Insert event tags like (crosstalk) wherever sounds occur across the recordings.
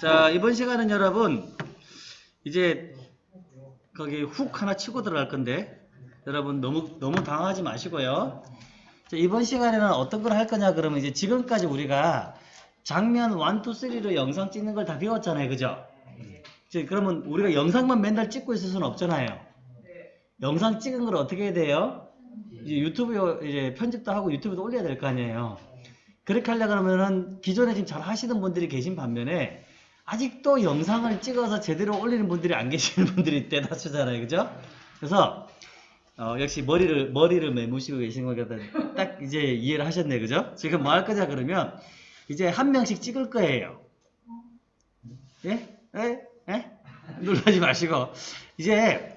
자, 이번 시간은 여러분, 이제 거기 훅 하나 치고 들어갈 건데, 여러분 너무, 너무 당황하지 마시고요. 자, 이번 시간에는 어떤 걸 할 거냐, 그러면 이제 지금까지 우리가 장면 1, 2, 3로 영상 찍는 걸 다 배웠잖아요. 그죠? 이제 그러면 우리가 영상만 맨날 찍고 있을 수는 없잖아요. 영상 찍은 걸 어떻게 해야 돼요? 이제 유튜브에 이제 편집도 하고 유튜브도 올려야 될 거 아니에요. 그렇게 하려 그러면은 기존에 지금 잘 하시는 분들이 계신 반면에 아직도 영상을 찍어서 제대로 올리는 분들이 안 계시는 (laughs) 분들이 대다수잖아요. 그죠? 그래서 어, 역시 머리를 머리를 매무시고 계신 거니까 딱 이제 이해를 하셨네. 그죠? 지금 뭐 할 거냐 그러면 이제 한 명씩 찍을 거예요. 예? 예? 예? 놀라지 마시고 이제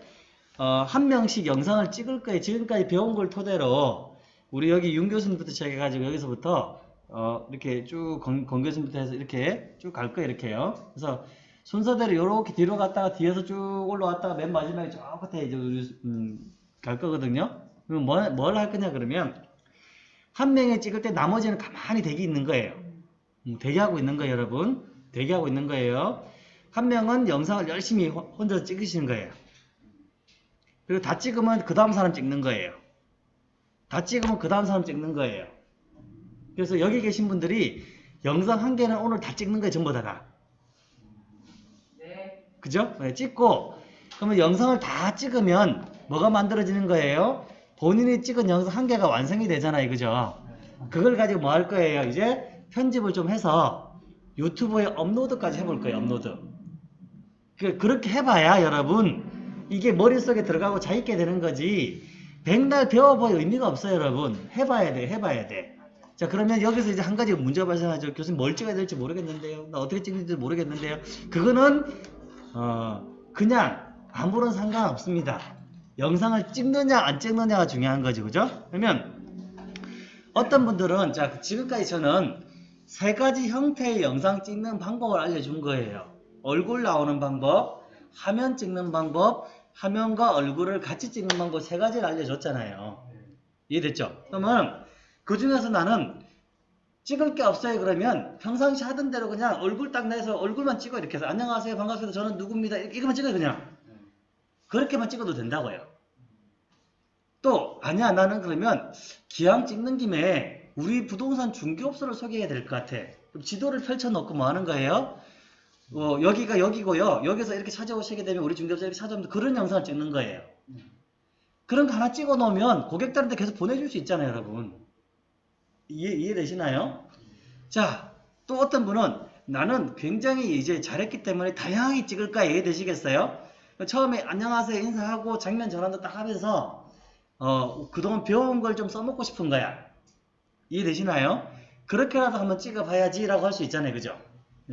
어, 한 명씩 영상을 찍을 거예요. 지금까지 배운 걸 토대로 우리 여기 윤 교수님부터 시작해가지고 여기서부터 어, 이렇게 쭉 권, 권 교수님부터 해서 이렇게 쭉 갈 거예요. 이렇게요. 그래서 순서대로 이렇게 뒤로 갔다가 뒤에서 쭉 올라왔다가 맨 마지막에 저 끝에 이제 음, 갈 거거든요. 그럼 뭘, 뭘할 거냐 그러면 한 명이 찍을 때 나머지는 가만히 대기 있는 거예요. 음, 대기하고 있는 거예요, 여러분. 대기하고 있는 거예요. 한 명은 영상을 열심히 호- 혼자 찍으시는 거예요. 그리고 다 찍으면 그 다음 사람 찍는 거예요. 다 찍으면 그 다음 사람 찍는 거예요. 그래서 여기 계신 분들이 영상 한 개는 오늘 다 찍는 거예요, 전부 다가. 그죠? 네, 찍고 그러면 영상을 다 찍으면 뭐가 만들어지는 거예요? 본인이 찍은 영상 한 개가 완성이 되잖아요, 그죠? 그걸 가지고 뭐 할 거예요? 이제 편집을 좀 해서 유튜브에 업로드까지 해볼 거예요, 업로드. 그, 그렇게 해봐야 여러분 이게 머릿속에 들어가고 자있게 되는 거지 백날 배워봐야 의미가 없어요 여러분 해봐야 돼 해봐야 돼 자 그러면 여기서 이제 한 가지 문제가 발생하죠 교수님 뭘 찍어야 될지 모르겠는데요 나 어떻게 찍는지 모르겠는데요 그거는 어 그냥 아무런 상관없습니다 영상을 찍느냐 안 찍느냐가 중요한 거지 그죠 그러면 어떤 분들은 자 지금까지 저는 세 가지 형태의 영상 찍는 방법을 알려준 거예요. 얼굴 나오는 방법, 화면 찍는 방법, 화면과 얼굴을 같이 찍는 방법 세 가지를 알려줬잖아요. 이해됐죠? 그러면 그 중에서 나는 찍을 게 없어요 그러면 평상시 하던 대로 그냥 얼굴 딱 내서 얼굴만 찍어 이렇게 해서 안녕하세요 반갑습니다 저는 누구입니다 이거만 찍어요 그냥 그렇게만 찍어도 된다고요. 또 아니야 나는 그러면 기왕 찍는 김에 우리 부동산 중개업소를 소개해야 될 것 같아. 그럼 지도를 펼쳐놓고 뭐 하는 거예요? 어, 여기가 여기고요. 여기서 이렇게 찾아오시게 되면 우리 중개업소 이렇게 찾아오면 그런 영상을 찍는 거예요. 그런 거 하나 찍어 놓으면 고객들한테 계속 보내줄 수 있잖아요, 여러분. 이해, 이해되시나요? 자, 또 어떤 분은 나는 굉장히 이제 잘했기 때문에 다양하게 찍을 까 이해되시겠어요? 처음에 안녕하세요 인사하고 장면 전환도 딱 하면서 어, 그동안 배운 걸 좀 써먹고 싶은 거야. 이해되시나요? 그렇게라도 한번 찍어봐야지 라고 할 수 있잖아요. 그죠?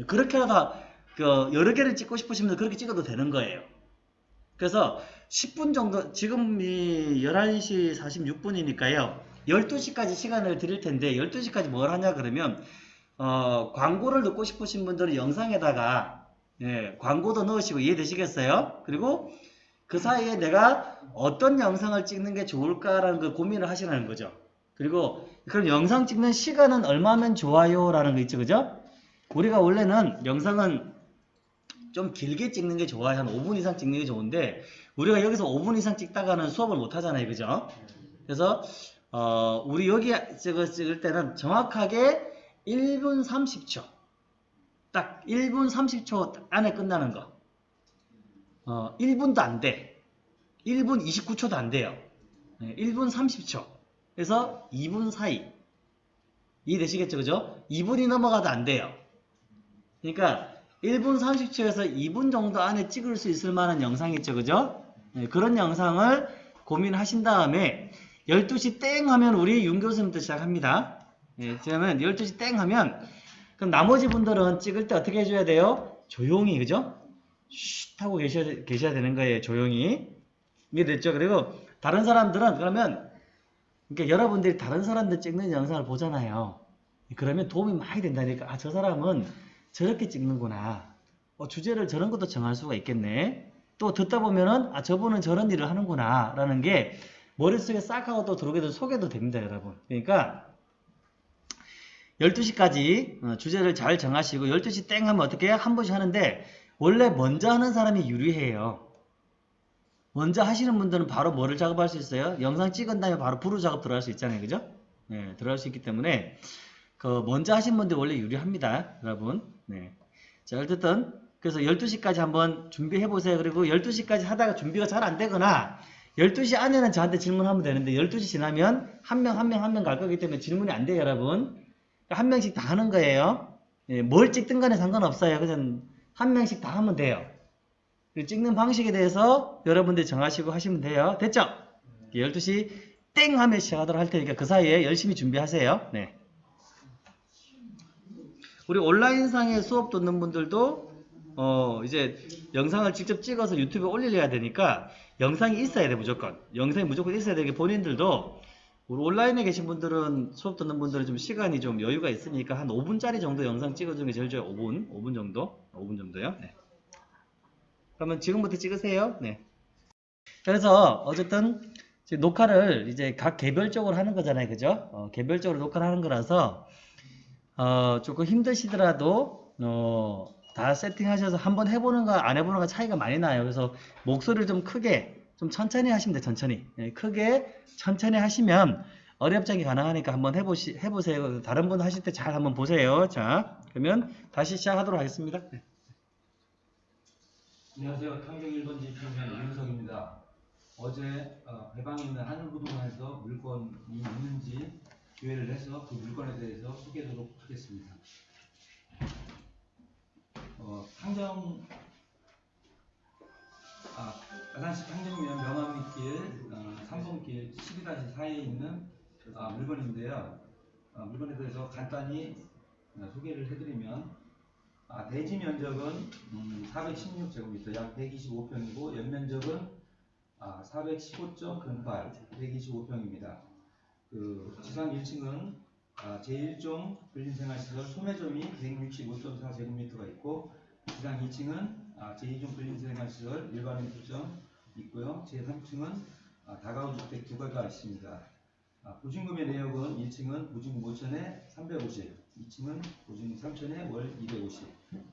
그렇게라도 그 여러 개를 찍고 싶으시면 그렇게 찍어도 되는 거예요. 그래서 10분 정도, 지금이 11시 46분이니까요. 12시까지 시간을 드릴 텐데 12시까지 뭘 하냐 그러면 어, 광고를 넣고 싶으신 분들은 영상에다가 예, 광고도 넣으시고 이해되시겠어요? 그리고 그 사이에 내가 어떤 영상을 찍는 게 좋을까라는 그 고민을 하시라는 거죠. 그리고 그럼 영상 찍는 시간은 얼마면 좋아요? 라는 거 있죠. 그죠? 우리가 원래는 영상은 좀 길게 찍는 게 좋아요. 한 5분 이상 찍는 게 좋은데 우리가 여기서 5분 이상 찍다가는 수업을 못 하잖아요. 그죠? 그래서 어, 우리 여기 찍을, 찍을 때는 정확하게 1분 30초 딱 1분 30초 안에 끝나는 거 어, 1분도 안 돼. 1분 29초도 안 돼요. 네, 1분 30초. 그래서 2분 사이. 이해되시겠죠? 그죠? 2분이 넘어가도 안 돼요. 그러니까 1분 30초에서 2분 정도 안에 찍을 수 있을 만한 영상 있죠? 그죠? 네, 그런 영상을 고민하신 다음에 12시 땡 하면 우리 윤 교수님부터 시작합니다. 예, 그러면 12시 땡 하면 그럼 나머지 분들은 찍을 때 어떻게 해줘야 돼요? 조용히, 그죠? 쉿 하고 계셔야, 계셔야 되는 거예요. 조용히. 이해됐죠? 그리고 다른 사람들은 그러면 그러니까 여러분들이 다른 사람들 찍는 영상을 보잖아요. 그러면 도움이 많이 된다니까. 아, 저 사람은 저렇게 찍는구나. 어, 주제를 저런 것도 정할 수가 있겠네. 또 듣다 보면은 아, 저분은 저런 일을 하는구나. 라는 게 머릿속에 싹 하고 또 들어오게 돼서 소개도 됩니다, 여러분. 그러니까 12시까지 어, 주제를 잘 정하시고 12시 땡 하면 어떻게 해요? 한 번씩 하는데 원래 먼저 하는 사람이 유리해요. 먼저 하시는 분들은 바로 뭐를 작업할 수 있어요? 영상 찍은 다음에 바로 부루 작업 들어갈 수 있잖아요. 그죠? 네, 들어갈 수 있기 때문에 그 먼저 하신 분들 원래 유리합니다. 여러분. 네. 자, 어쨌든 그래서 12시까지 한번 준비해 보세요. 그리고 12시까지 하다가 준비가 잘 안 되거나 12시 안에는 저한테 질문하면 되는데 12시 지나면 한 명 한 명 한 명 갈 거기 때문에 질문이 안 돼요, 여러분. 한 명씩 다 하는 거예요. 예, 뭘 찍든 간에 상관없어요. 그냥 한 명씩 다 하면 돼요. 그 찍는 방식에 대해서 여러분들이 정하시고 하시면 돼요. 됐죠? 12시 땡 하면 시작하도록 할 테니까 그 사이에 열심히 준비하세요. 네. 우리 온라인상에 수업 듣는 분들도 어 이제 영상을 직접 찍어서 유튜브에 올리려야 되니까 영상이 있어야 돼 무조건. 영상이 무조건 있어야 되게 본인들도 우리 온라인에 계신 분들은 수업 듣는 분들은 좀 시간이 좀 여유가 있으니까 한 5분짜리 정도 영상 찍어주는 게 제일 좋아요. 5분? 5분 정도? 5분 정도요? 네. 그러면 지금부터 찍으세요. 네. 그래서 어쨌든 녹화를 이제 각 개별적으로 하는 거잖아요. 그죠? 어, 개별적으로 녹화를 하는 거라서 어, 조금 힘드시더라도 어, 다 세팅하셔서 한번 해보는 거안 해보는 거 차이가 많이 나요. 그래서 목소리를 좀 크게 좀 천천히 하시면 돼요. 천천히 예, 크게 천천히 하시면 어렵지 가능하니까 한번 해보시 해보세요. 다른 분 하실 때 잘 한번 보세요. 자 그러면 다시 시작하도록 하겠습니다. 네. 안녕하세요. 탕정 1번 지표면 이윤석입니다. 어제 어, 배방에 있는 하늘부동산에서 물건이 있는지 기회를 해서 그 물건에 대해서 소개하도록 하겠습니다. 어, 탕정 아, 아산시 탕정면 명암리길 어, 3번길 12-4에 있는 아, 물건인데요. 아, 물건에 대해서 간단히 어, 소개를 해드리면 아, 대지 면적은 음, 416제곱미터 약 125평이고 연면적은 아, 415.08 125평입니다. 그 지상 1층은 아, 제1종 근린생활시설 소매점이 165.4제곱미터가 있고 지상 2층은 아, 제2종 근린생활시설 일반인 투점 있고요. 제3층은 아, 다가구 주택 두 개가 있습니다. 아, 보증금의 내역은 1층은 보증금 5천에 350, 2층은 보증금 3천에 월 250,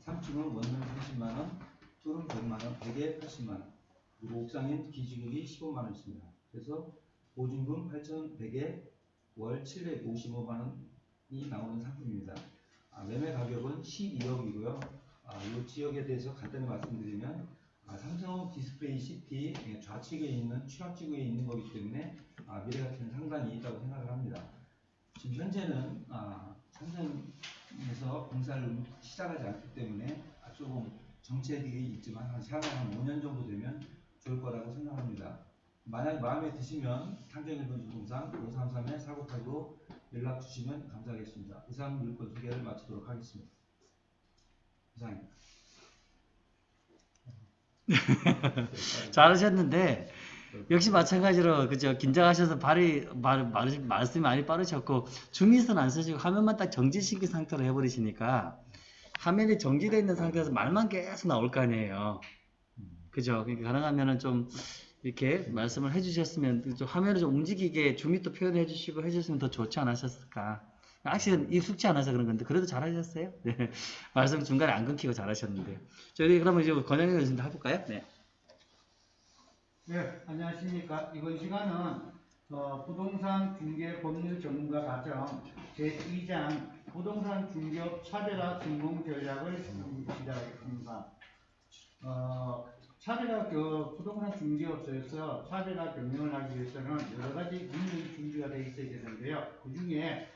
3층은 원룸 30만원, 투룸 100만원, 100에 80만원, 그리고 옥상에 기지국이 15만원 있습니다. 그래서 보증금 8,100에 월 755만원이 나오는 상품입니다. 아, 매매 가격은 12억이고요. 아, 이 지역에 대해서 간단히 말씀드리면 아, 삼성 디스플레이 시티 예, 좌측에 있는 취락지구에 있는 거기 때문에 아, 미래 가치는 상당히 있다고 생각을 합니다. 지금 현재는 아, 삼성에서 공사를 시작하지 않기 때문에 아, 조금 정체되어 있지만 한 향후 한 5년 정도 되면 좋을 거라고 생각합니다. 만약 마음에 드시면 탕정일본 부동산 533에 4989로 연락 주시면 감사하겠습니다. 이상 물건 소개를 마치도록 하겠습니다. 이상입니다. (laughs) 잘하셨는데 역시 마찬가지로 그죠 긴장하셔서 발이 말, 말, 말씀이 많이 빠르셨고 중미선 안 쓰시고 화면만 딱 정지시킨 상태로 해버리시니까 화면이 정지되어 있는 상태에서 말만 계속 나올 거 아니에요 그죠 그러니까 가능하면은 좀 이렇게 말씀을 해주셨으면 좀 화면을 좀 움직이게 또 표현해 주시고 해주셨으면 더 좋지 않으셨을까 확실히 익숙치 않아서 그런 건데 그래도 잘하셨어요 (laughs) 네. 말씀 중간에 안 끊기고 잘하셨는데 저희 그러면 이제 권영현 교수님 해볼까요 네. 네, 안녕하십니까. 이번 시간은 어, 부동산 중개 법률 전문가 과정 제2장 부동산 중개업 차별화 성공 전략을 시작하겠습니다. 어, 차별화 그 부동산 중개업소에서 차별화 경영을 하기 위해서는 여러 가지 능력이 준비가 되어 있어야 되는데요. 그 중에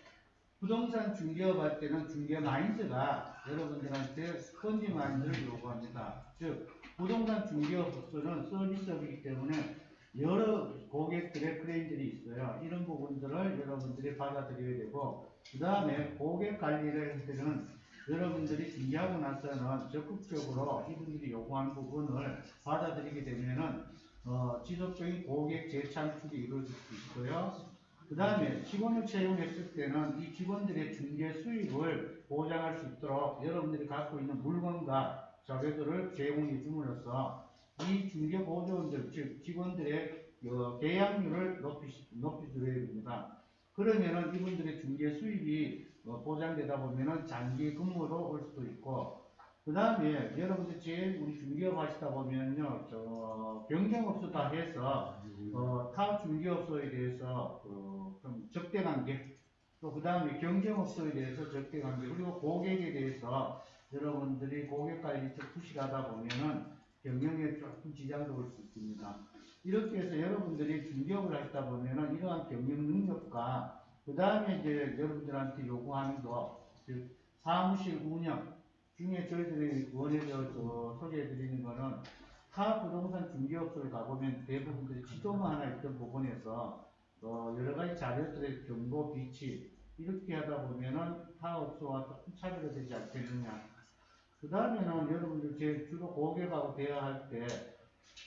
부동산 중개업 할 때는 중개 마인드가 여러분들한테 스펀지 마인드를 요구합니다. 즉 부동산 중개업소는 서비스업이기 때문에 여러 고객들의 클레임들이 있어요. 이런 부분들을 여러분들이 받아들여야 되고 그 다음에 고객 관리를 할 때는 여러분들이 준비하고 나서는 적극적으로 이분들이 요구하는 부분을 받아들이게 되면은 어, 지속적인 고객 재창출이 이루어질 수 있고요. 그 다음에 직원을 채용했을 때는 이 직원들의 중개 수익을 보장할 수 있도록 여러분들이 갖고 있는 물건과 자료들을 제공해 줌으로써 이 중개 보조원들 즉 직원들의 어, 계약률을 높이 높이 드려야 됩니다. 그러면은 이분들의 중개 수입이 어, 보장되다 보면은 장기 근무로 올 수도 있고 그 다음에 여러분들 제일 우리 중개업 하시다 보면요 저 경쟁업소 다 해서 어, 타 중개업소에 대해서 어, 좀 적대관계 또 그 다음에 경쟁업소에 대해서 적대관계 그리고 고객에 대해서 여러분들이 고객 관리 좀 부실하다 보면은 경영에 조금 지장도 올 수 있습니다. 이렇게 해서 여러분들이 중개업을 하시다 보면은 이러한 경영 능력과 그 다음에 이제 여러분들한테 요구하는 거, 즉 사무실 운영 중에 저희들이 원해서 저 소개해드리는 거는 타 부동산 중개업소를 가보면 대부분들이 지도만 하나 있던 부분에서 어, 여러 가지 자료들의 정보 비치 이렇게 하다 보면은 타 업소와 조금 차별화 되지 않겠느냐. 그 다음에는 여러분들 제 주로 고객하고 대화할 때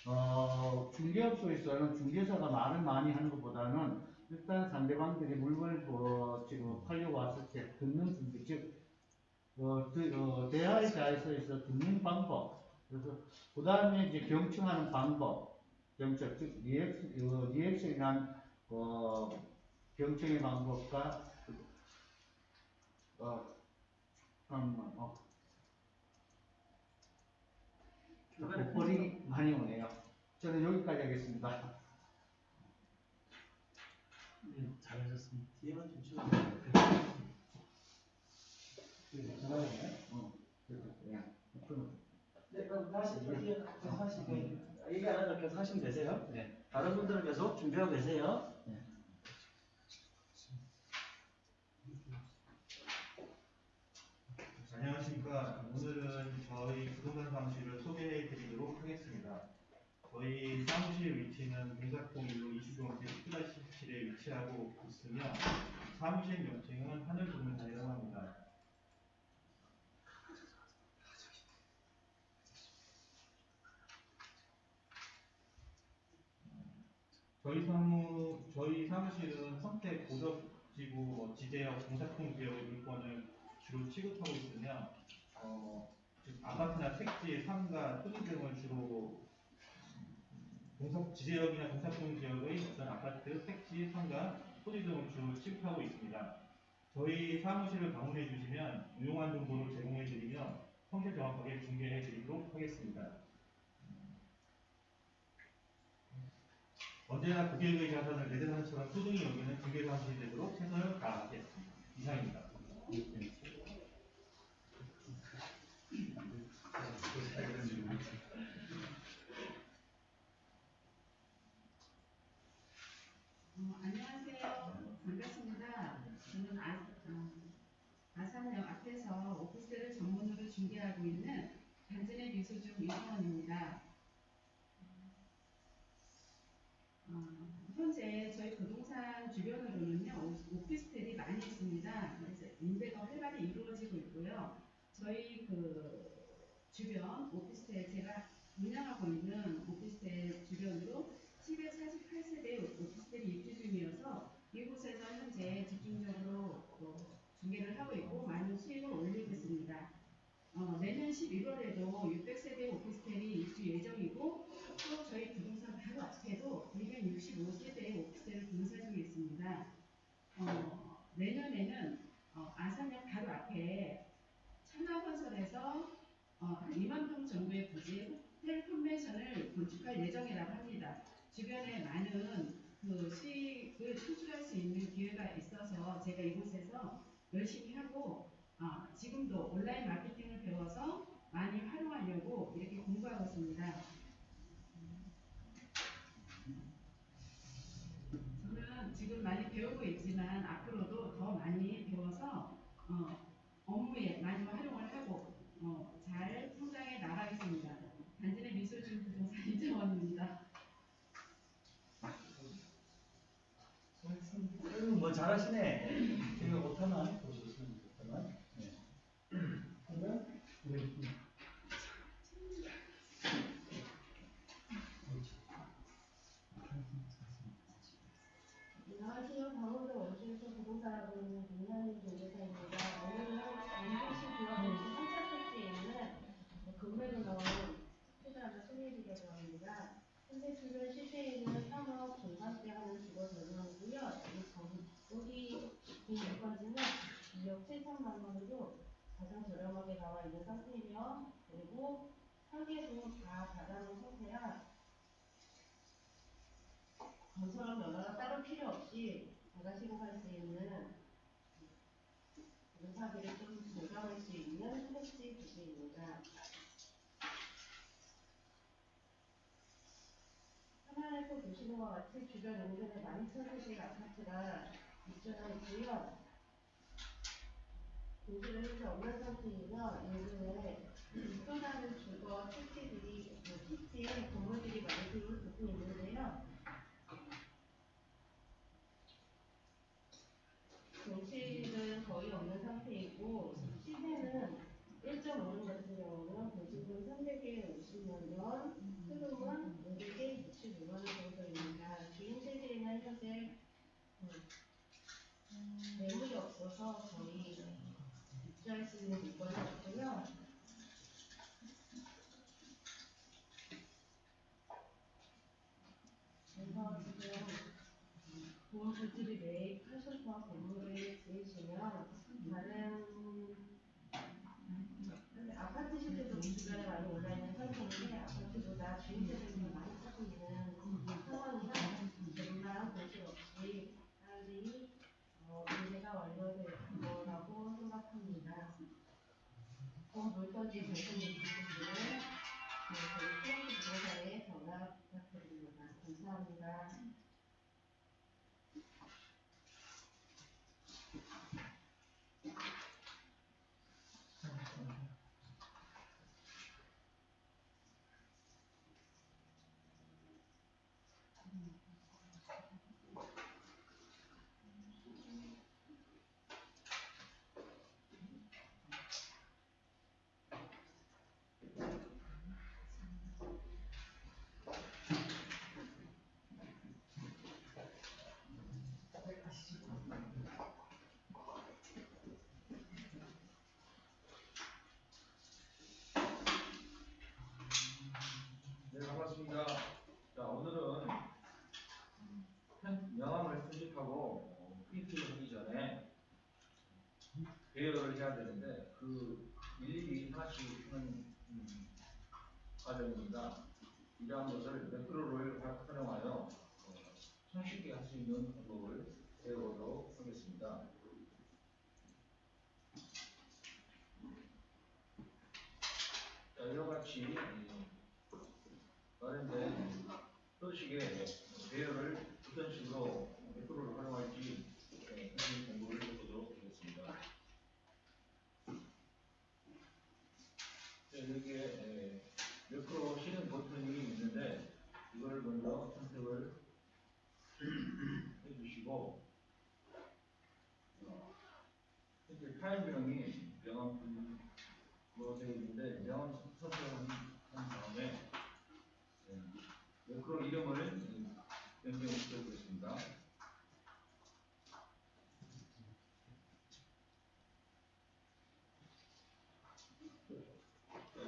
어, 중개업소에서는 중개사가 말을 많이 하는 것보다는 일단 상대방들이 물건을 어, 지금 팔려고 왔을 때 듣는 준비, 즉 어, 그, 어, 대화의 자에서 듣는 방법, 그래서 그 다음에 이제 경청하는 방법, 경청, 즉 리액션, 어, 리액션이란 어, 경청의 방법과 그, 어, 잠깐만, 어, 복벌이 많이 오네요. 저는 여기까지 하겠습니다. 네, 잘하셨습니다. 뒤에만 좀 치워. 어, 앞으로. 네, 그럼 다시 뒤에 계속 하시고 얘기 안 하고 계속 하시면 되세요. 네. 다른 분들은 계속 준비하고 계세요. 안녕하십니까. 오늘은 저희 부동산 사무실을 소개해 하겠습니다. 저희 사무실 위치는 동작동 1로 20동지 10-17에 위치하고 있으며 사무실 명칭은 하늘동산이라고 합니다. 저희 사무 저희 사무실은 선택 고덕지구 뭐 지대역 동사통 지역의 물건을 주로 취급하고 있으며 어, 즉 아파트나 택지, 상가, 토지 등을 주로 동사 지대역이나 동사통 지역의 어떤 아파트, 택지, 상가, 토지 등을 주로 취급하고 있습니다. 저희 사무실을 방문해 주시면 유용한 정보를 제공해 드리며 성실 정확하게 중개해 드리도록 하겠습니다. 언제나 고객의 자산을 내 자산처럼 소중히 여기는 중개 사무실 되도록 최선을 다하겠습니다. 이상입니다. 어, 안녕하세요. 반갑습니다. 저는 아, 어, 아산역 앞에서 오피스를 전문으로 중개하고 있는 단진의 미소중 이성원입니다. 어, 현재 저희 부동산 주변으로는요 오- 오피스텔이 많이 있습니다. 그래서 임대가 활발히 이루어지고 있고요. 저희 그 주변 오피스텔 제가 운영하고 있는 오피스텔 주변으로 748세대 오피스텔이 입주 중이어서 이곳에서 현재 집중적으로 어, 중개를 하고 있고 많은 수익을 올리고 있습니다. 어, 내년 11월에도 600세대 오피스텔이 입주 예정이고 또 저희 부동산 바로 앞에도 265세대의 오피스텔을 공사 중에 있습니다. 어, 내년에는 어, 아산역 바로 앞에 천하건설에서 어, 한 2만 평 정도의 부지 호텔 컨벤션을 건축할 예정이라고 합니다. 주변에 많은 그 수익을 창출할 수 있는 기회가 있어서 제가 전문가로 있는 민현 변호사입니다. 오늘은 안동시구와 동시 3차 세트에 있는 금맥을 넣은 투자를 소개해드리려고 합니다. 현재 지금 실시에는 상업 종사업계 하는 직원 전형이고요. 이 정, 우리 이건지는 2억 7천만 원으로 가장 저렴하게 나와 있는 상태이며 그리고 설계도 다 받아놓은 상태야. 건설업 면허가 따로 필요 없이 자가 시공할 수 이전 용도의 만천세식 아파트가 입주한 지역. 공지를 하지 없는 상태이며 인근에 또 다른 주거 택지들이 택지에 그 건물들이 많이 들어올 부분이 있는데 No necesito. 네, 반갑습니다. 자, 오늘은 음, 명함을 수집하고 어, 프린팅을 하기 전에 배열을 해야 되는데 그 일일이 하나씩 하는 음, 과정입니다. 이러한 것을 매크로를 활용하여 어, 손쉽게 할 수 있는 원칙인데 명언 서술한 다음에 네, 그런 이름을 변경을 시켜보겠습니다.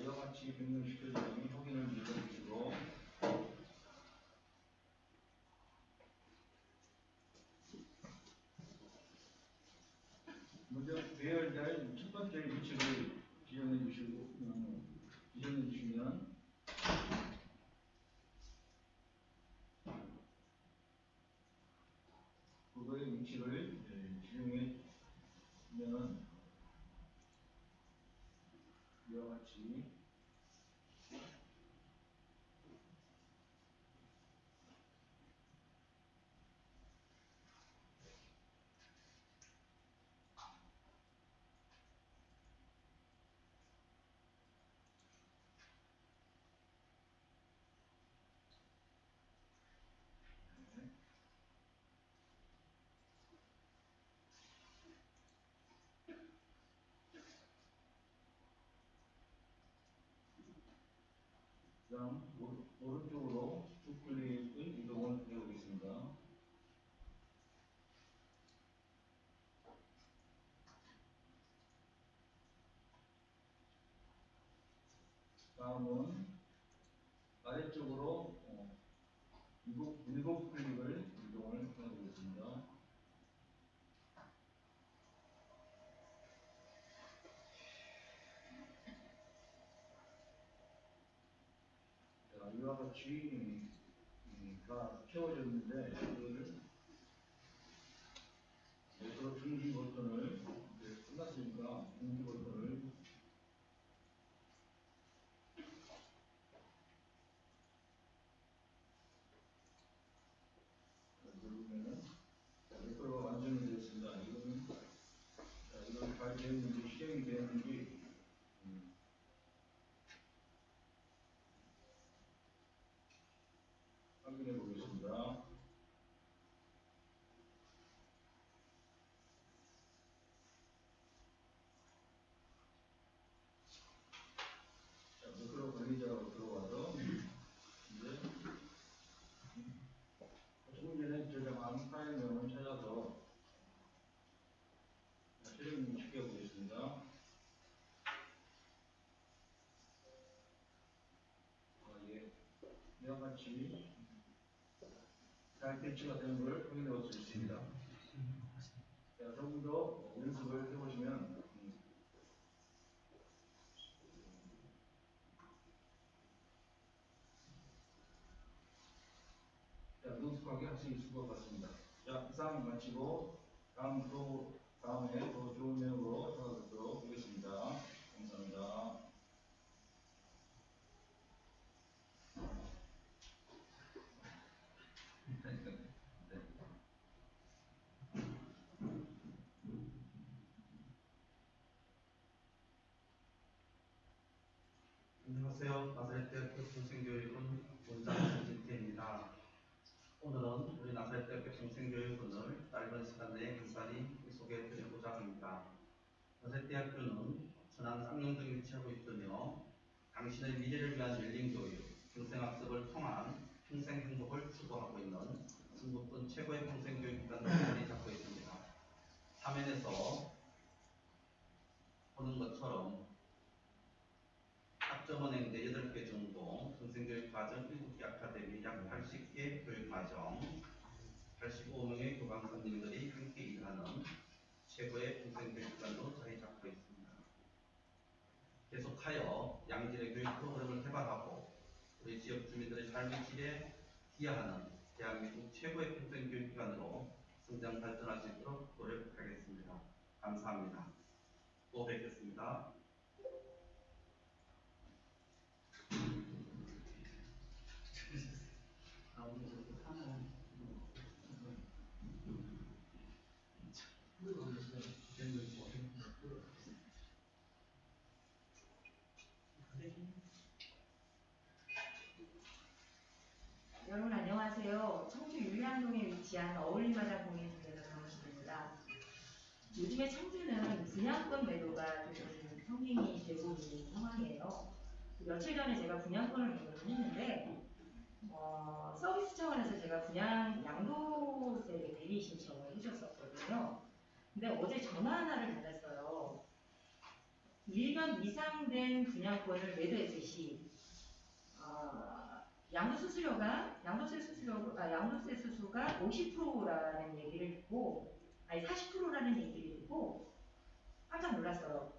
이와 같이 변경시켜주 그다음 오른쪽으로 두 클릭을 이동을 해보겠습니다. 다음은 채워졌는데 이거를 그래서 중지 버튼을 이제 끝났으니까 중지 버튼을 누르면은 자, 매크로가 완성이 되었습니다. 이거는 자, 이건 잘 되었는지 실행이 되었는지 음, 확인해 보겠습니다. 자, 매크로 관리자로 들어와서 이제 조금 저장한 파일 명을 찾아서 실행 시켜 보겠습니다. 아, 예. 이와 같이 잘 배치가 되는 걸 확인해 볼 수 있습니다. 자, 조금 더 연습을 해보시면 음, 자, 능숙하게 할 수 있을 것 같습니다. 자, 이상 마치고 다음 또 다음에 더 좋은 내용으로 찾아뵙도록 하겠습니다. 감사합니다. 안녕하세요. 나사렛 대학교 평생교육원 원장 김진태입니다. 오늘은 우리 나사렛대학교 평생교육원을 짧은 시간 내에 간단히 소개해 드리고자 합니다. 나사렛대학교는 천안 쌍용동에 위치하고 있으며 당신의 미래를 위한 열린 교육, 평생학습을 통한 평생 행복을 추구하고 있는 중국군 최고의 평생교육기관으로 자리 잡고 있습니다. 화면에서 보는 것처럼 학점은행대 8개 전공, 평생교육 과정 7개 아카데미 약 80개 교육과정, 85명의 교감 선생님들이 함께 일하는 최고의 평생교육기관으로 자리 잡고 있습니다. 계속하여 양질의 교육 프로그램을 개발하고 우리 지역 주민들의 삶의 질에 기여하는 대한민국 최고의 평생교육기관으로 성장 발전할 수 있도록 노력하겠습니다. 감사합니다. 또 뵙겠습니다. 여러분 안녕하세요. 청주 위치한 어울림마당 공인중개사 강호식입니다. 요즘에 청주는 분양권 매도가 조금 성행이 되고 있는 상황이에요. 며칠 전에 제가 분양권을 매도를 했는데 어, 서비스 차원에서 제가 분양 양도세 대리 신청을 해줬었거든요. 근데 어제 전화 하나를 받았어요. 1년 이상 된 분양권을 매도했을 시 어, 양도 수수료가 양도세 수수료 아, 양도세 수수가 50%라는 얘기를 듣고 아니 40%라는 얘기를 듣고 깜짝 놀랐어요.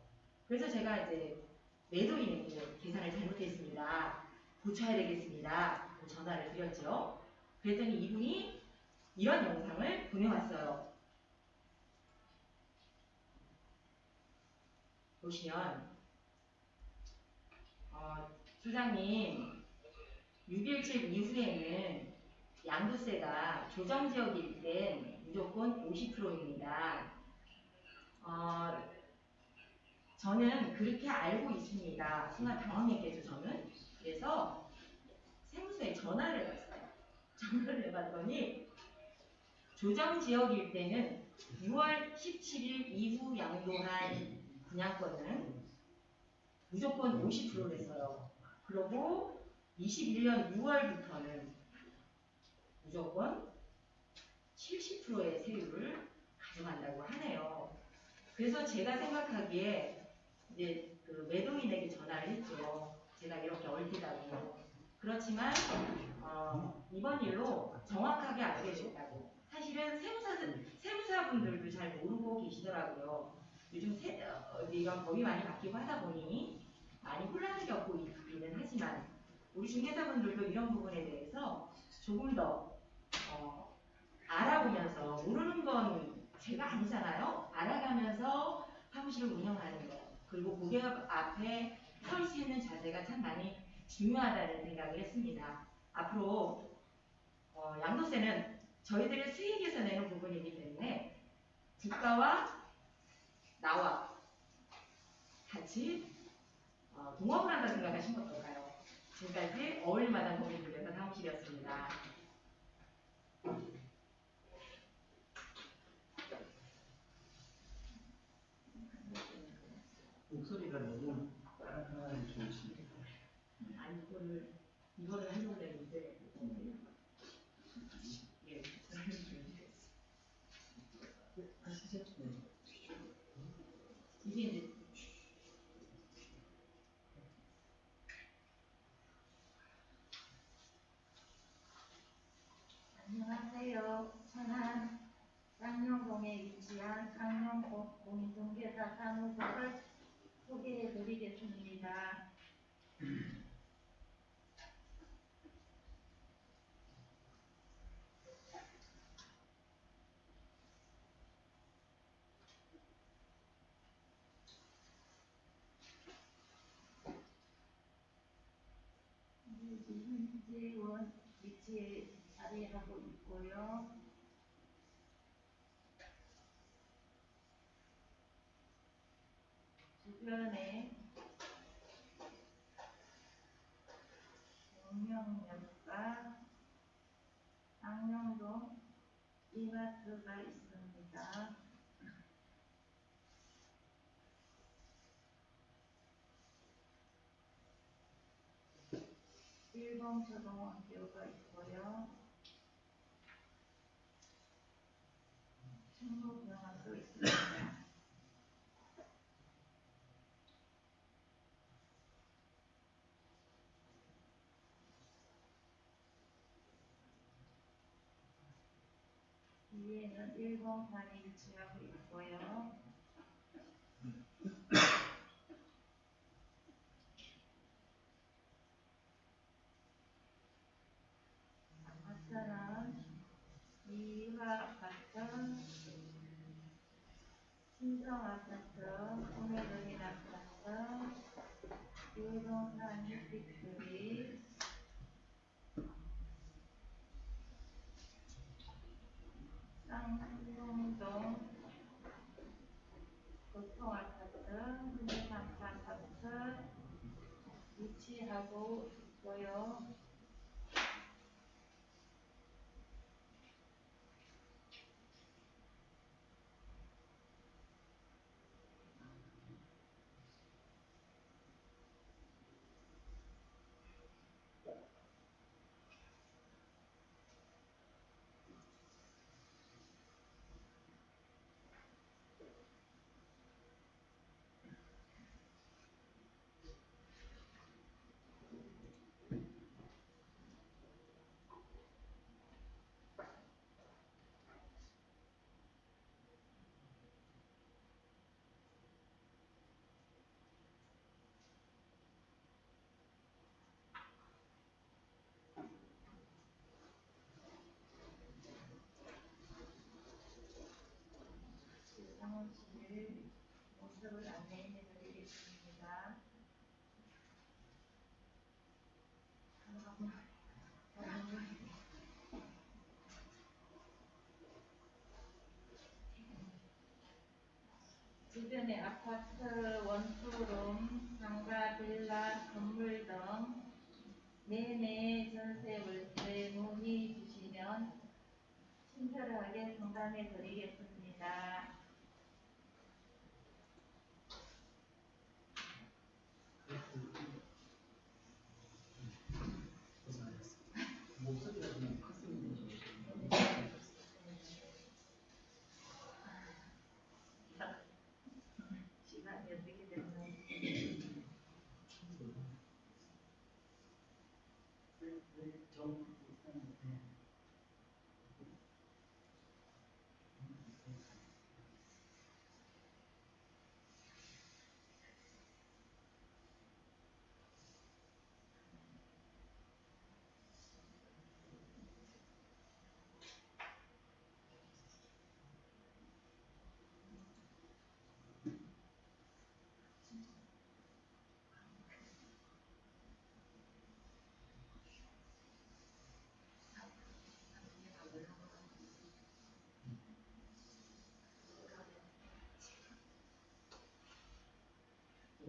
그래서 제가 이제 매도인에게 계산을 잘못했습니다. 고쳐야 되겠습니다. 전화를 드렸죠. 그랬더니 이분이 이런 영상을 보내왔어요. 보시면 어, 소장님 6.17 이후에는 양도세가 조정지역일 땐 무조건 50%입니다. 어, 저는 그렇게 알고 있습니다. 순간 당황했겠죠, 저는. 그래서 세무서에 전화를 해봤어요. 전화를 해봤더니 조정지역일 때는 6월 17일 이후 양도한 분양권은 무조건 50%를 했어요. 그리고 21년 6월부터는 무조건 70%의 세율을 가져간다고 하네요. 그래서 제가 생각하기에 이제 그 매도인에게 전화를 했죠. 제가 이렇게 얽히다고. 그렇지만 어, 이번 일로 정확하게 알게 됐다고. 사실은 세무사 세무사분들도 잘 모르고 계시더라고요. 요즘 세, 어, 이런 법이 많이 바뀌고 하다 보니 많이 혼란을 겪고 있기는 하지만 우리 중개사분들도 이런 부분에 대해서 조금 더 어, 알아보면서 모르는 건 제가 아니잖아요. 알아가면서 사무실을 운영하는 거 그리고 고객 앞에 설 수 있는 자세가 참 많이 중요하다는 생각을 했습니다. 앞으로 어, 양도세는 저희들의 수익에서 내는 부분이기 때문에 국가와 나와 같이 어, 동업을 한다 생각하시면 어떨까요? 지금까지 어울릴만한 고객들에서 사무실이었습니다. 목소리가 너무 깔끔하게 좋으시네요. 아니 이거를 이거를 하려고 했는데 예, 하시죠? 네. 이게 이제 안녕하세요. 천안 쌍용동에 위치한 쌍용동 공인중개사 사무소를 소개해 드리겠습니다. 현재원 위치에 자리하고 있고요. 주변에 영명역과 ang룡동 이마트가 있습니다. 일본 초등학교가 있고요. 충북병원도 있습니다. 위에는 일본관이 위치하고 있고요. 아파트는 이화 아파트, 신성 아파트, 구매동인 아파트, 유동산 빅스리, 쌍용동 보통 아파트, 흔들상가 아파트 위치하 episode of Landon.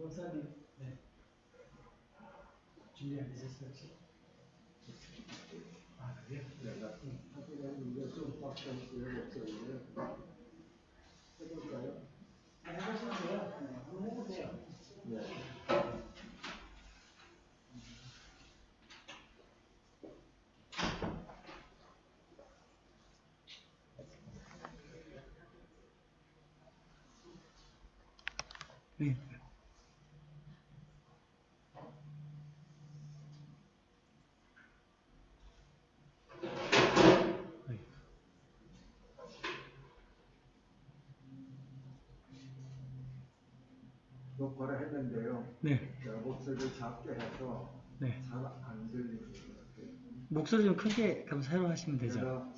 목사님, 네. 준비 안되셨어요, 혹시? 아, 그래요? 해볼까요? 아, 해보셔도 돼요. 네, 한번 해보세요. 네. 녹화를 했는데요. 네. 제가 목소리를 작게 해서 네. 잘 안 들리는 것 같아요. 목소리 좀 크게 한번 사용하시면 되죠. 제가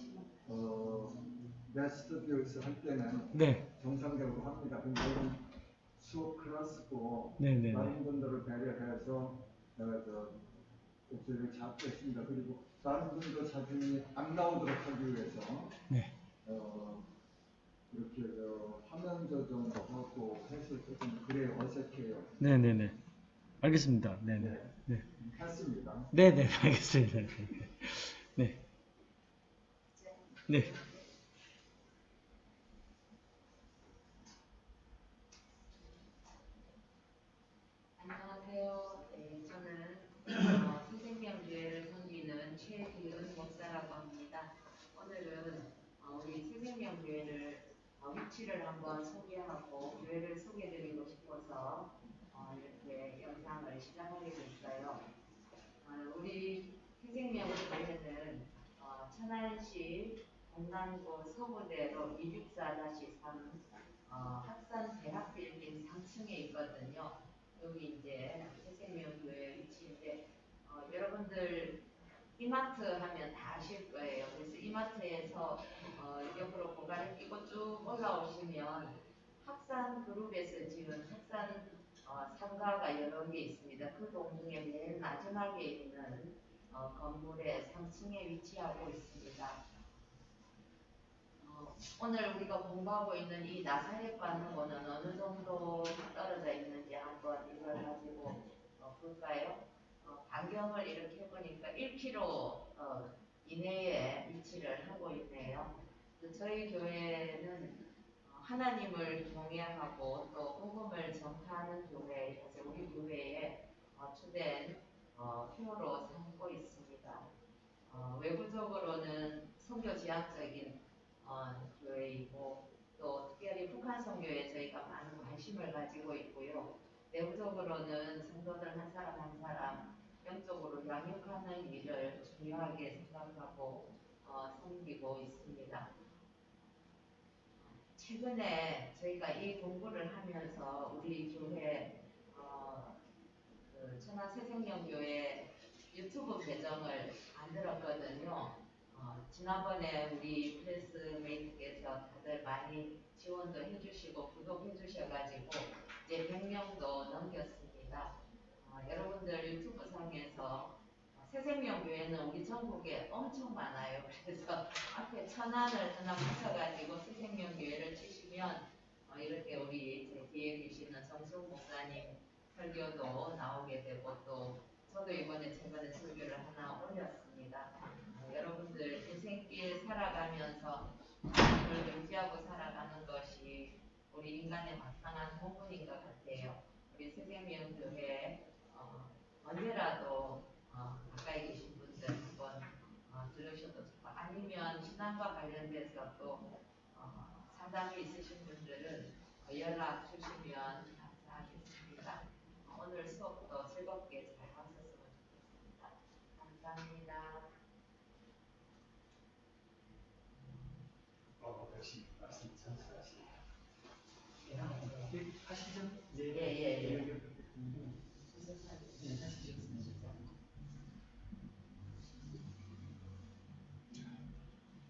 어, 내 스튜디오에서 할 때는 네. 정상적으로 합니다. 근데 이건 수업 클래스고 네네네. 다른 분들을 배려해서 제가 저 목소리를 작게 했습니다. 그리고 다른 분들 사진이 안 나오도록 하기 위해서 네. 어, 이렇게 저 화면 조정도 하고 해서 조금 그래 어색해요. 네네네. 알겠습니다. 네네. 네. 했습니다. 네네. (laughs) 알겠습니다. 네. 네. 안녕하세요. 네, 저는 어, 새생명교회를 섬기는 최기은 목사라고 합니다. 오늘은 어, 우리 새생명교회를 어, 위치를 한번 소개하고 교회를 소개드리고 싶어서 어, 이렇게 영상을 시작하게 됐어요. 어, 우리 새생명 교회는 어, 천안시 동남구 서구대로 264-3 어, 학산 대학 빌딩 3층에 있거든요. 여기 이제 새생명 교회 위치인데 어, 여러분들 이마트 하면 다 아실 거예요. 그래서 이마트에서 어, 옆으로 고가를 끼고 쭉 올라오시면 학산 그룹에서 지은 학산 어, 상가가 여러 개 있습니다. 그 동중에 맨 마지막에 있는 어, 건물의 3층에 위치하고 있습니다. 어, 오늘 우리가 공부하고 있는 이 나사렛과는 어느 정도 떨어져 있는지 한번 이걸 가지고 어, 볼까요? 어, 반경을 이렇게 해보니까 1km 어, 이내에 위치를 하고 있네요. 그 저희 교회는 어, 하나님을 경외하고 또 복음을 전파하는 교회에서 우리 교회에 어, 주된 어, 표로 삼고 있습니다. 어, 외부적으로는 선교 지향적인 어, 교회이고 또 특별히 북한 선교에 저희가 많은 관심을 가지고 있고요. 내부적으로는 성도들 한 사람 한 사람 영적으로 양육하는 일을 중요하게 생각하고 어, 섬기고 있습니다. 최근에 저희가 이 공부를 하면서 우리 교회 어, 그 천안 새생명교회 유튜브 계정을 만들었거든요. 어, 지난번에 우리 프레스메이트께서 다들 많이 지원도 해주시고 구독해 주셔가지고 이제 100명도 넘겼습니다. 어, 여러분들 유튜브 상에서 어, 새생명교회는 우리 전국에 엄청 많아요. (laughs) 그래서 앞에 천안을 하나 붙여가지고 새생명교회를 치시면 어, 이렇게 우리 제 뒤에 계시는 정숙 목사님 설교도 나오게 되고 또 저도 이번에 최근에 설교를 하나 올렸습니다. 어, 여러분들 인생길 살아가면서 하나님을 의지하고 살아가는 것이 우리 인간의 마땅한 본분인 것 같아요. 우리 새생명교회 어, 언제라도 어, 가까이 계신 분들 한번 어, 들으셔도 좋고 아니면 신앙과 관련돼서 또 어, 상담이 있으신 분들은 어, 연락 주시면 감사하겠습니다. 어, 오늘 수업도 즐겁게 잘 마쳤으면 좋겠습니다. 감사합니다. 어, 역시 말씀 참수하시네요. 예, 하시죠? 예, 예, 예. 네, 하시죠.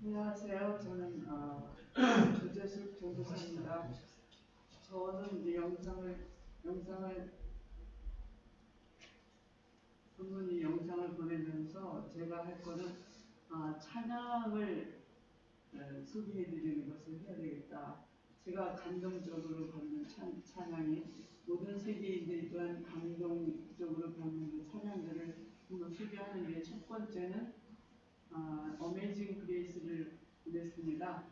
안녕하세요. 저는 어, (clears throat) 조재숙 조교사입니다. 저는 이제 영상을 영상을 부모님 영상을 보내면서 제가 할 거는 아, 찬양을 어, 소개해드리는 것을 해야 되겠다. 제가 감동적으로 받는 찬, 찬양이 모든 세계인들이 또한 감동적으로 받는 그 찬양들을 한번 소개하는데 첫 번째는 아, 어메이징 그레이스를 보냈습니다.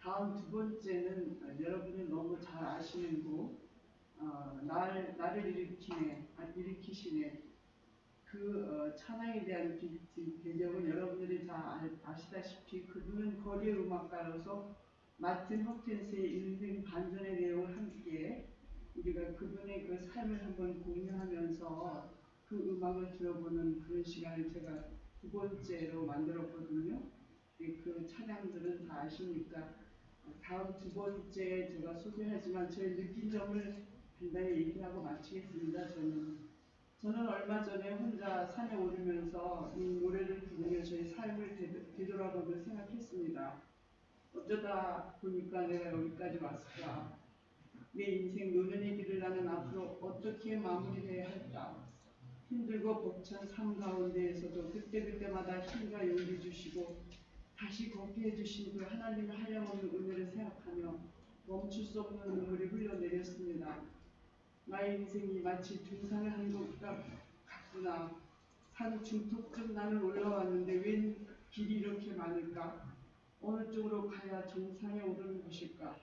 다음 두 번째는 아, 여러분이 너무 잘 아시는 곡 어, 날, 나를 일으키네, 아, 일으키시네 그 어, 찬양에 대한 비, 비- 배경은 여러분들이 다 알- 아시다시피 그분은 거리 음악가로서 마틴 허킨스의 인생 반전의 내용을 함께 우리가 그분의 그 삶을 한번 공유하면서 그 음악을 들어보는 그런 시간을 제가 두 번째로 만들었거든요. 예, 그 찬양들은 다 아시니까 다음 두 번째 제가 소개하지만 저의 느낀 점을 간단히 얘기하고 마치겠습니다. 저는 저는 얼마 전에 혼자 산에 오르면서 이 노래를 부르며 저의 삶을 되돌- 되돌아보며 생각했습니다. 어쩌다 보니까 내가 여기까지 왔을까? 내 인생 노년의 길을 나는 앞으로 어떻게 마무리해야 할까? 힘들고 벅찬 삶 가운데에서도 그때그때마다 힘과 용기 주시고 다시 걷게 해주신 그 하나님의 한량없는 은혜를 생각하며 멈출 수 없는 눈물이 흘러내렸습니다. 나의 인생이 마치 등산을 한 것과 같구나. 산 중턱쯤 나는 올라왔는데 웬 길이 이렇게 많을까? 어느 쪽으로 가야 정상에 오르는 것일까?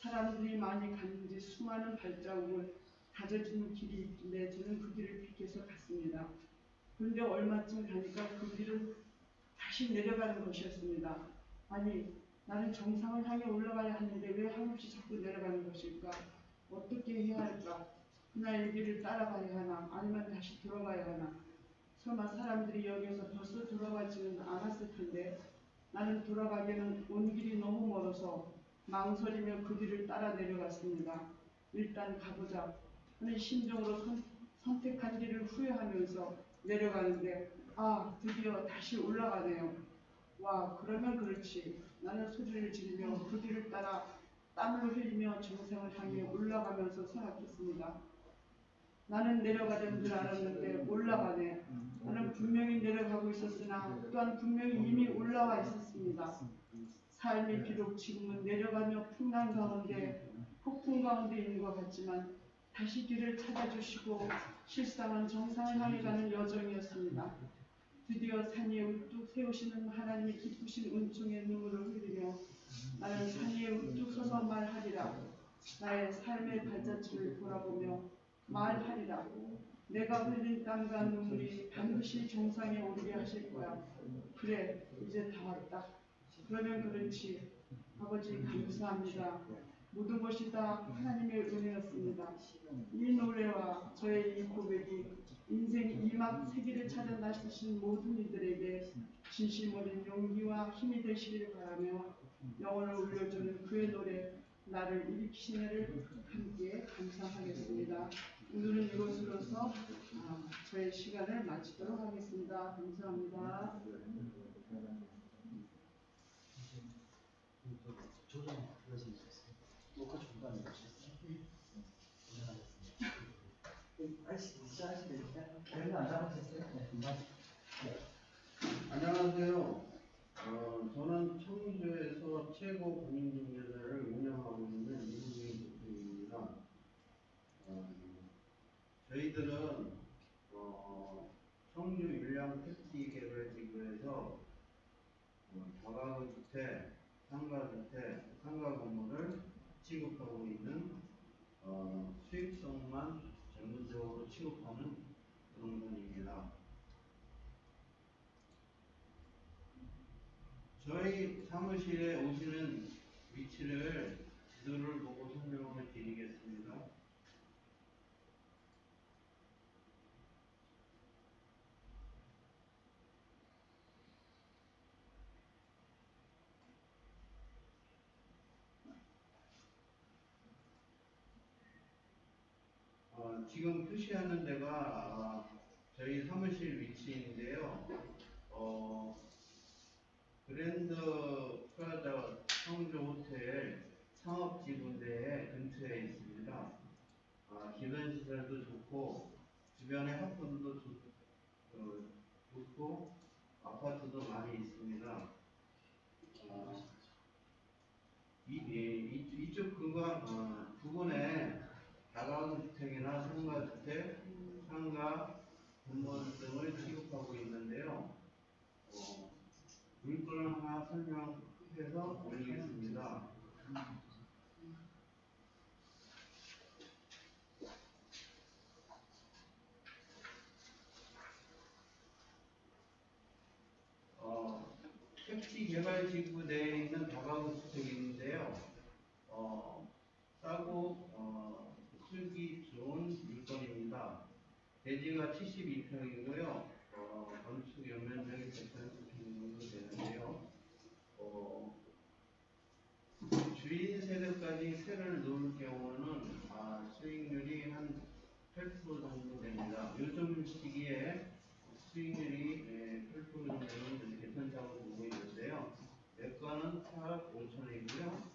사람들이 많이 갔는지 수많은 발자국을 다져진 길이 있는데 저는 그 길을 픽해서 갔습니다. 그런데 얼마쯤 가니까 그 길은 다시 내려가는 것이었습니다. 아니, 나는 정상을 향해 올라가야 하는데 왜 한없이 자꾸 내려가는 것일까? 어떻게 해야 할까? 그날 길을 따라가야 하나? 아니면 다시 돌아가야 하나? 설마 사람들이 여기에서 벌써 돌아가지는 않았을 텐데 나는 돌아가기에는 온 길이 너무 멀어서 망설이며 그 길을 따라 내려갔습니다. 일단 가보자 하는 심정으로 선, 선택한 길을 후회하면서 내려가는데 아 드디어 다시 올라가네요. 와 그러면 그렇지 나는 소리를 지르며 그 길을 따라 땀을 흘리며 정상을 향해 올라가면서 생각했습니다. 나는 내려가던 줄 알았는데 올라가네. 나는 분명히 내려가고 있었으나 또한 분명히 이미 올라와 있었습니다. 삶이 비록 지금은 내려가며 풍랑 가운데 폭풍 가운데 있는 것 같지만 다시 길을 찾아주시고 실상은 정상을 향해 가는 여정이었습니다. 드디어 산 위에 우뚝 세우시는 하나님의 기쁘신 은총의 눈물을 흘리며 나는 산 위에 우뚝 서서 말하리라. 나의 삶의 발자취를 돌아보며 말하리라. 내가 흘린 땀과 눈물이 반드시 정상에 오르게 하실 거야. 그래, 이제 다 왔다. 그러면 그렇지. 아버지 감사합니다. 모든 것이 다 하나님의 은혜였습니다. 이 노래와 저의 이 고백이 인생 이막 세계를 찾아 나서신 모든 이들에게 진심 어린 용기와 힘이 되시길 바라며 영혼을 울려주는 그의 노래 나를 일으키시네를 함께 감상하겠습니다. 오늘은 이것으로서 아, 저의 시간을 마치도록 하겠습니다. 감사합니다. 조정 있어요. 녹화 금방. 안녕하세요. 어, 저는 청주에서 최고 공인중개사를 운영하고 있는 이국인 대표입니다. 어, 저희들은 어, 청주 율량 택지 개발 지구에서 어, 다가구주택, 상가주택, 상가 건물을 취급하고 있는 어, 수익성만 전문적으로 취급하는 부동산입니다. 저희 사무실에 오시는 위치를 지도를 보고 설명을 드리겠습니다. 어, 지금 표시하는 데가 아, 저희 사무실 위치인데요. 어, 그랜드 프라자 청주 호텔 상업지구대에 근처에 있습니다. 아, 기반 시설도 좋고 주변에 학군도 좋, 어, 좋고 아파트도 많이 있습니다. 아, 이, 이, 이, 이쪽 구간 어, 부근에 다 다가구주택이나 상가주택, 상가, 건물 등을 취급하고 있는데요. 어, 물건을 하나 설명해서 올리겠습니다. 어, 택지 개발 지구 내에 있는 다가구 주택인데요. 어, 싸고 어, 쓰기 좋은 물건입니다. 대지가 72평이고요. 어, 건축 연면적이 180평 정도 되는데요. 어, 주인 세대까지 세를 놓을 경우는 아, 수익률이 한 8% 정도 됩니다. 요즘 시기에 수익률이 예, 8% 정도는 괜찮다고 보고 있는데요. 매가는 4억 5천원이고요.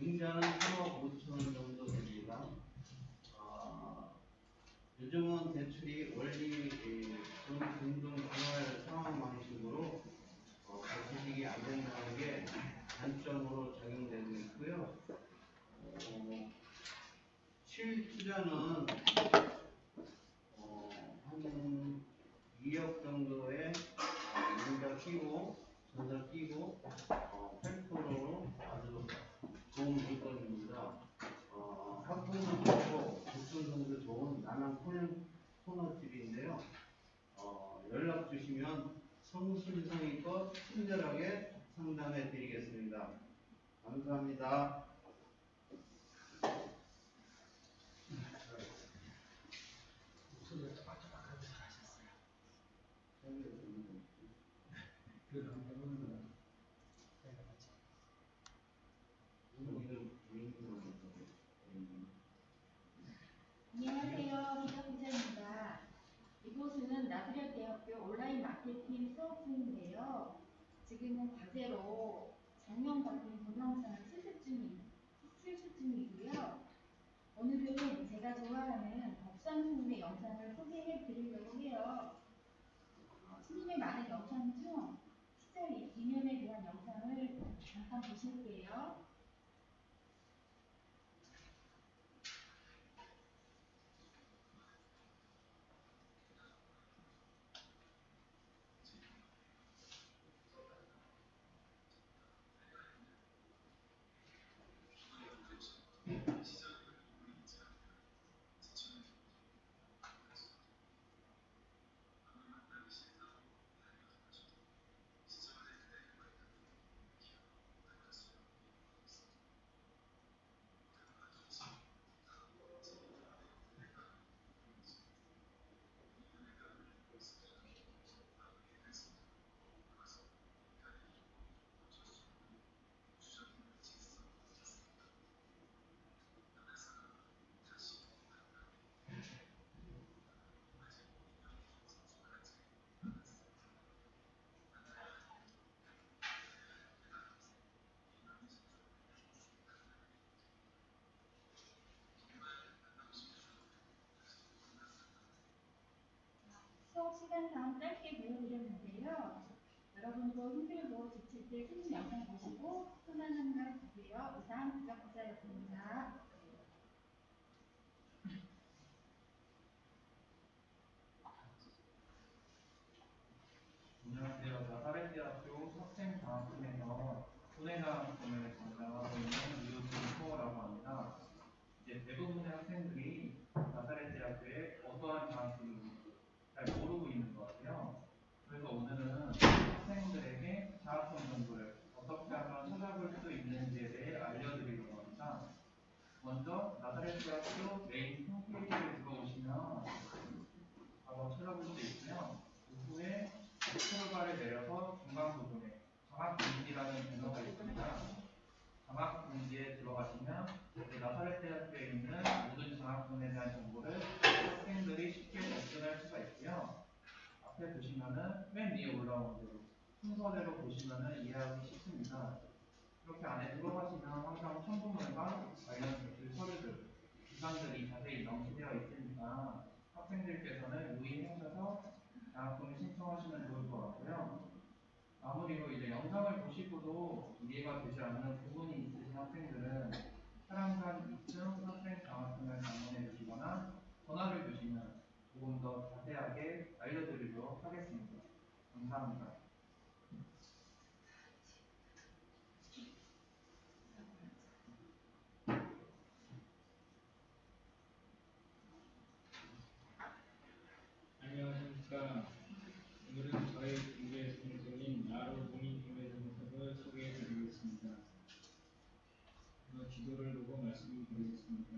잉자는 3억 5천원 정도 됩니다. 아, 요즘은 대출이 원리 돈 등등 분할 상환 방식으로 어, 대출이 안 된다는 게 단점으로 작용되고 있고요. 어, 실투자는 어, 한 2억 정도의 어, 잉자 끼고 전자 끼고 어, 8%로 아주 좋은 물건입니다. 어, 학부도 좋고 교통성도 좋은 나는 코너, 코너집인데요. 어, 연락 성심성의껏 친절하게 상담해 드리겠습니다. 감사합니다. 안녕하세요. 기자부자입니다. 이곳은 나트륨 대학교 온라인 마케팅 수업 중인데요. 지금은 과제로 동영상을 실습 중이, 실습 중이고요. 오늘은 제가 좋아하는 법상 스님의 영상을 소개해 드리려고 해요. 어, 스님의 많은 영상 중 시절 이면에 대한 영상을 잠깐 보실게요. 수업 시간상 짧게 보여드렸는데요. 여러분도 힘들고 지칠 때 스님 영상 보시고 편안한 날 되세요. 이상 기자부자였습니다. 안녕하세요. 나사렛대학교 학생장학금에서 손해장학금을 담당하고 있는 이우진호라고 합니다. 이제 대부분의 학생들이 나사렛대학교에 어떠한 장학금인지 잘 모르고 있는 것 같아요. 그래서 오늘은 학생들에게 장학금 정보를 어떻게 하면 찾아볼 수 있는지에 대해 알려드리려고 합니다. 먼저 나사렛대 학교 메인 홈페이지를 들어오시면 바로 찾아볼 수 있고요. 그 후에 스크롤바를 내려서 중간 부분에 장학금지라는 번호가 있습니다. 장학금지에 들어가시면 이제 나사렛대 학교에 있는 모든 장학금에 대한 정보를 학생들이 쉽게 접근할 수가 있고요. 앞에 보시면은 맨 위에 올라오는 대로 순서대로 보시면은 이해하기 쉽습니다. 이렇게 안에 들어가시면 항상 첨부물과 관련 대출 서류들, 기관들이 자세히 명시되어 있으니까 학생들께서는 유의하셔서 장학금을 신청하시면 좋을 것 같고요. 마무리로 이제 영상을 보시고도 이해가 되지 않는 부분이 있으신 학생들은 사랑산 2층 선생 장학금을 방문해 주시거나 전화를 주시면 조금 더 자세하게 알려드리도록 하겠습니다. 감사합니다. 안녕하십니까. 오늘은 저희 중개 동생인 나로 공인중개사무소를 소개해드리겠습니다. 어, 지도를 보고 말씀드리겠습니다.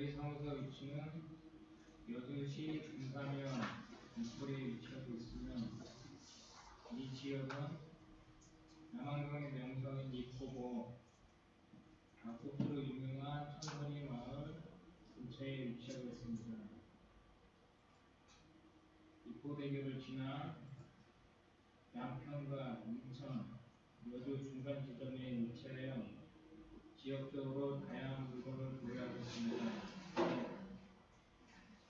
저희 사무소 위치는 여주시 금사면 인포리에 위치하고 있으며 이 지역은 남한강의 명성인 이포고 낙곡으로 유명한 천선이 마을 근처에 위치하고 있습니다. 이포대교를 지나 양평과 인천, 여주 중간 지점에 위치하여 지역적으로 다양한 물건을 보유하고 있습니다.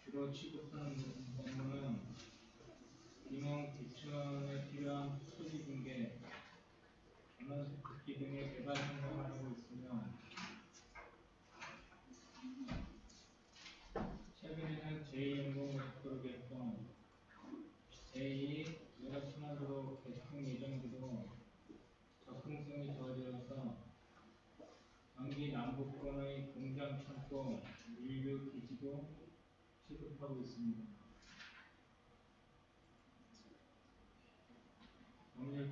주로 취급하는 업무는 임원 구청에 필요한 토지 중개, 전원 듣기 등의 개발 생각을 하고 있으며 최근에는 제2연공고속도로 개통, 제2 외곽순환도로 개통 예정지도 접근성이 좋아져서 경기 남부권의 공장 창고, 인류 기지도 취급하고 있습니다.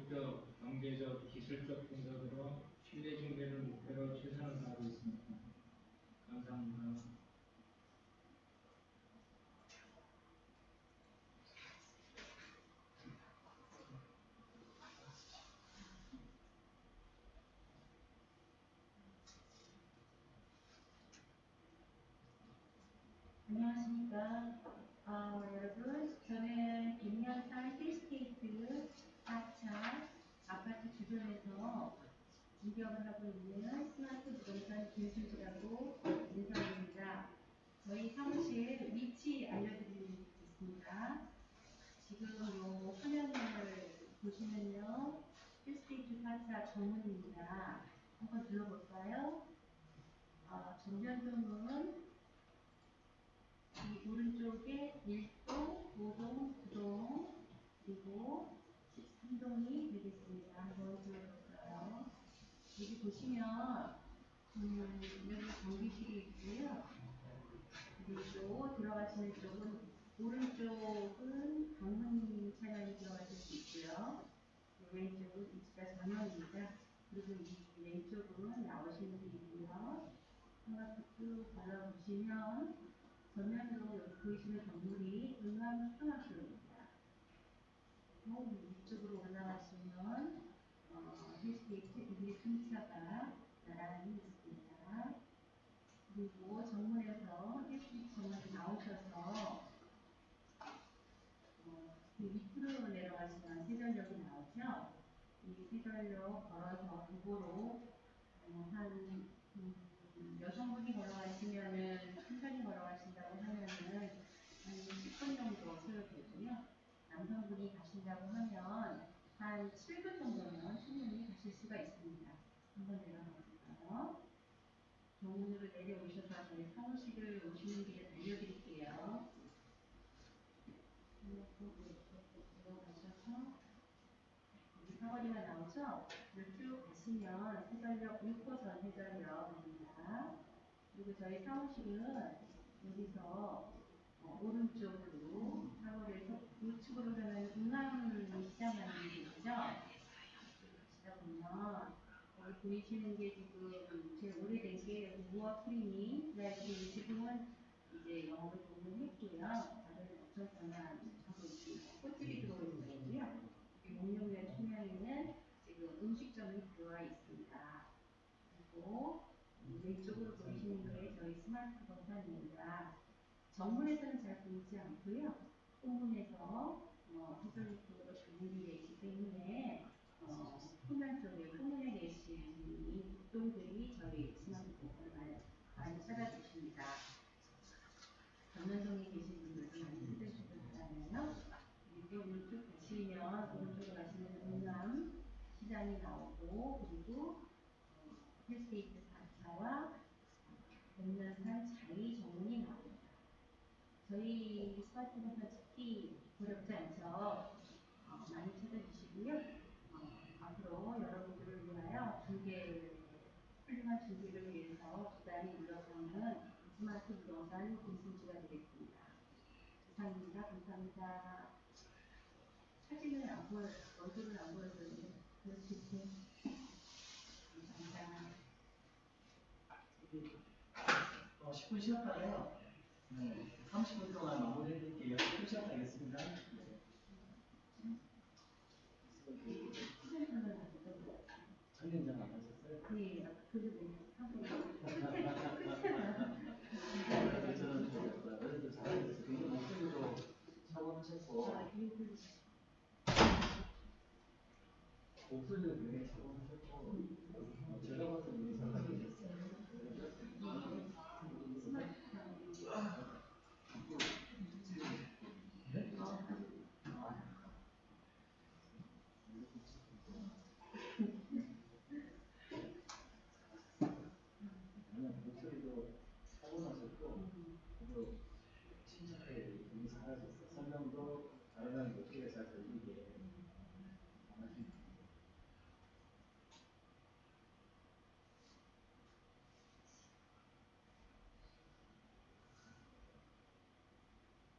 법률적, 경제적, 기술적 분석으로 신뢰 중개를 목표로 최선을 다하고 있습니다. 감사합니다. 안녕하십니까. 아, 여러분, 저는 김현산 힐스테이트 4차 주변에서 운영을 하고 있는 스마트 부동산 김수지라고 인사드립니다. 저희 사무실 위치 알려드리겠습니다. 지금 요 화면을 보시면요. 힐스테이트 4차 정문입니다. 한번 들어볼까요? 아, 전면동은 이 오른쪽에 1동, 5동, 9동, 그리고 13동이 되겠습니다. 여기 보시면, 음, 여기 전기실이 있고요. 그리고 들어가시는 쪽은, 오른쪽은 방문 차량이 들어가실 수 있고요. 왼쪽은 입지가 전원입니다. 그리고 이 왼쪽은 나오시는 길이고요. 한바퀴 쭉 돌아보시면, 전면으로 여기 보이시는 건물이 은남 초등학교입니다. 또 위쪽으로 올라가시면 어, 힐스테이트 1, 2차가 나란히 있습니다. 그리고 정문에서 힐스테이트 정문 나오셔서 어, 그 밑으로 내려가시면 세전역이 나오죠. 이 세전역 걸어서 도보로 어, 한 음, 여성분이 걸어가시면은 천천히 걸어가신다고 하면은 한 10분 정도 소요되고요. 남성분이 가신다고 하면 한 7분 정도면 충분히 가실 수가 있습니다. 한번 내려가 볼까요? 정문으로 내려오셔서 저희 사무실을 오시는 길에 알려드릴게요. 들어가셔서 여기 사거리가 나오죠? 가시면 해전역 6호선 해전역입니다. 그리고 저희 사무실은 여기서 어, 오른쪽으로 사거리에서 우측으로 가면 중남시장이라는 게 있죠? 가시다 보면 거기 보이시는 게 지금 제일 오래된 게 여기 무어 크리미 그다음에 지금은 이제 영업을 종료했고요. 다들 어쩌거나 하고 있습니다. 꽃집이 들어오는 거고요. 여기 목록면 투명에는 음식점이 들어와 있습니다. 그리고 왼쪽으로 보이시는 게 저희 스마트 부동산입니다. 정문에서는 잘 보이지 않고요. 후문에서 어, 해설육으로 준비되어 있기 때문에 어, 후면 쪽에 후문에 계신 이 북동들이 저희 스마트 부동산을 많이, 많이 찾아주십니다. 전면동에 계신 분들도 많이 찾아주실 거잖아요. 그리고 이쪽 가시면 오른쪽으로 가시면 동남 시장이 나오고 그리고 어, 힐스테이트 분야와 백년산 자리 전문이 나옵니다. 저희 스마트폰 찾기 어렵지 않죠? 어, 많이 찾아주시고요. 어, 앞으로 여러분들을 위하여 중개, 훌륭한 중개를 위해서 부단히 노력하는 스마트 부동산 김순지가 되겠습니다. 이상입니다. 감사합니다. 사진을 안 보여, 얼굴을 안 보여드리는데, 그렇지. 감사합니다. 어, 10분 쉬었다가요. 네, 30분 동안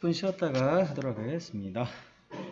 10분 쉬었다가 하도록 하겠습니다.